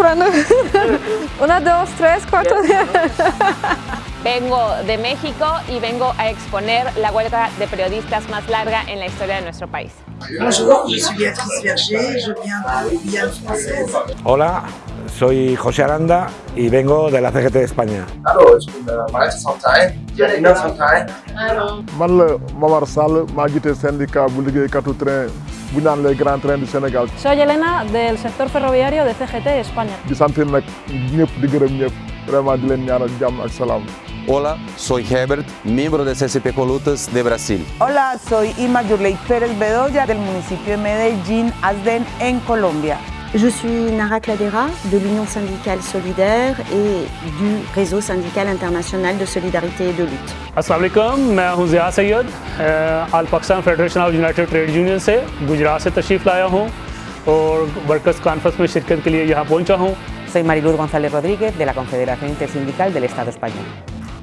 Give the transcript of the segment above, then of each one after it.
Una, dos, tres, cuatro. Vengo de México y vengo a exponer la huelga de periodistas más larga en la historia de nuestro país. Hola, soy José Aranda y vengo de la CGT de España. Hallo, bu naan les grands trains du Sénégal Soy Elena del sector ferroviario de CGT España. di sant nag ñëpp di gërëm ñëpp vraiment di leen ñaanal jàmm ak salaam Hola, soy Herbert, miembro de CCP Colutas de Brasil. Hola, soy Ima Yurley Pérez Bedoya del municipio de Medellín, Asden, en Colombia. Je suis Nara Cladera de l'Union syndicale solidaire et du réseau syndical international de solidarité et de lutte. Aslam मैं हूं ज़िया सैयद आल Pakistan federation of united trade union से गुजरात से तशरीफ़ लाया हूं और workers conference में शिरकत के लिए यहाँ पहुंचा हूं Soy Mariluz González Rodríguez de la Confederación Intersindical del Estado Español.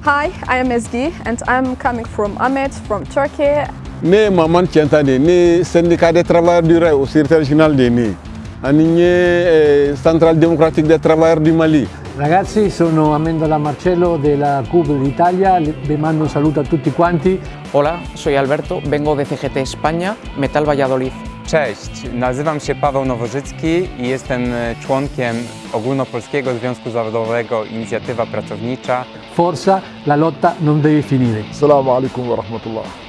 Hi, I am Ezgi and I'm coming from Ahmed from Turkey. ne Maman Tiantane, ne syndicat des travailleurs du rail au secrétaire régional des NI, Anigne Centrale démocratique des travailleurs du Mali. Ragazzi, sono Amendola Marcello della CUB d'Italia, vi mando un saluto a tutti quanti. Hola, soy Alberto, vengo de CGT España, Metal Valladolid. Cześć, nazywam się Paweł Nowożycki i jestem członkiem Ogólnopolskiego Związku Zawodowego Inicjatywa Pracownicza. Forza, la lotta non deve finire. Assalamu alaikum wa rahmatullah.